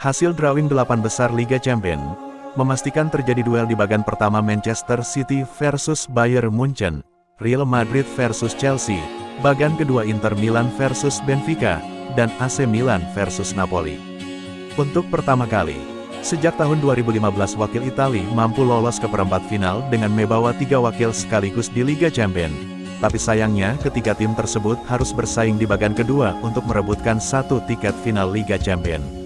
Hasil drawing delapan besar Liga Champion, memastikan terjadi duel di bagan pertama Manchester City versus Bayern Munchen, Real Madrid versus Chelsea, bagan kedua Inter Milan versus Benfica, dan AC Milan versus Napoli. Untuk pertama kali, sejak tahun 2015 wakil Itali mampu lolos ke perempat final dengan membawa tiga wakil sekaligus di Liga Champion. Tapi sayangnya ketiga tim tersebut harus bersaing di bagan kedua untuk merebutkan satu tiket final Liga Champion.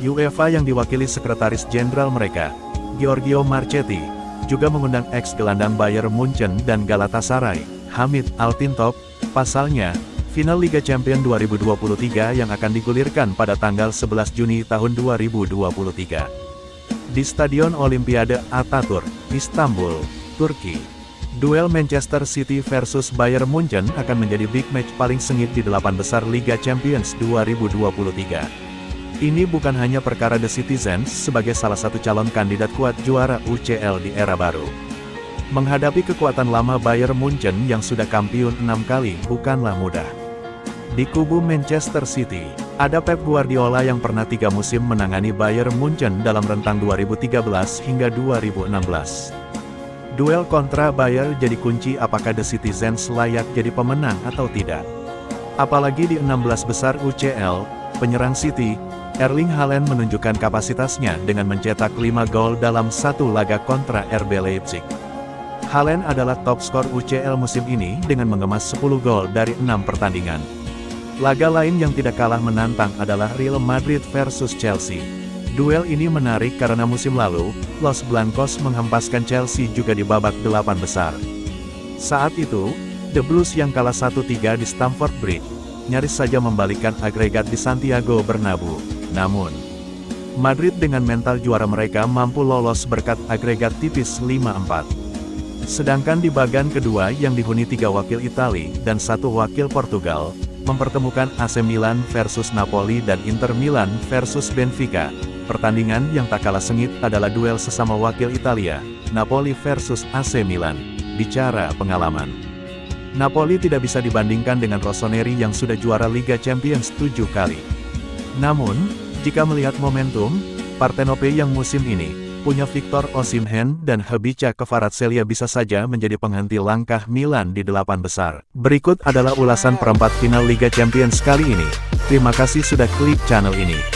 UEFA yang diwakili Sekretaris Jenderal mereka, Giorgio Marchetti, juga mengundang ex-gelandang Bayern Munchen dan Galatasaray, Hamid Altintop, pasalnya, final Liga Champions 2023 yang akan digulirkan pada tanggal 11 Juni tahun 2023. Di Stadion Olimpiade Ataturk, Istanbul, Turki. Duel Manchester City versus Bayern Munchen akan menjadi big match paling sengit di delapan besar Liga Champions 2023. Ini bukan hanya perkara The Citizens sebagai salah satu calon kandidat kuat juara UCL di era baru. Menghadapi kekuatan lama Bayern Munchen yang sudah kampiun enam kali bukanlah mudah. Di kubu Manchester City, ada Pep Guardiola yang pernah tiga musim menangani Bayern Munchen dalam rentang 2013 hingga 2016. Duel kontra Bayern jadi kunci apakah The Citizens layak jadi pemenang atau tidak. Apalagi di 16 besar UCL, penyerang City, Erling Haaland menunjukkan kapasitasnya dengan mencetak 5 gol dalam satu laga kontra RB Leipzig. Haaland adalah top skor UCL musim ini dengan mengemas 10 gol dari 6 pertandingan. Laga lain yang tidak kalah menantang adalah Real Madrid versus Chelsea. Duel ini menarik karena musim lalu, Los Blancos menghempaskan Chelsea juga di babak delapan besar. Saat itu, The Blues yang kalah 1-3 di Stamford Bridge, nyaris saja membalikkan agregat di Santiago Bernabeu. Namun, Madrid dengan mental juara mereka mampu lolos berkat agregat tipis 5-4. Sedangkan di bagan kedua yang dihuni tiga wakil Itali dan satu wakil Portugal, mempertemukan AC Milan versus Napoli dan Inter Milan versus Benfica. Pertandingan yang tak kalah sengit adalah duel sesama wakil Italia, Napoli versus AC Milan. Bicara pengalaman. Napoli tidak bisa dibandingkan dengan Rossoneri yang sudah juara Liga Champions tujuh kali. Namun, jika melihat momentum, Partenope yang musim ini, punya Victor Osimhen dan Habica Kvaratskhelia bisa saja menjadi penghenti langkah Milan di delapan besar. Berikut adalah ulasan perempat final Liga Champions kali ini. Terima kasih sudah klik channel ini.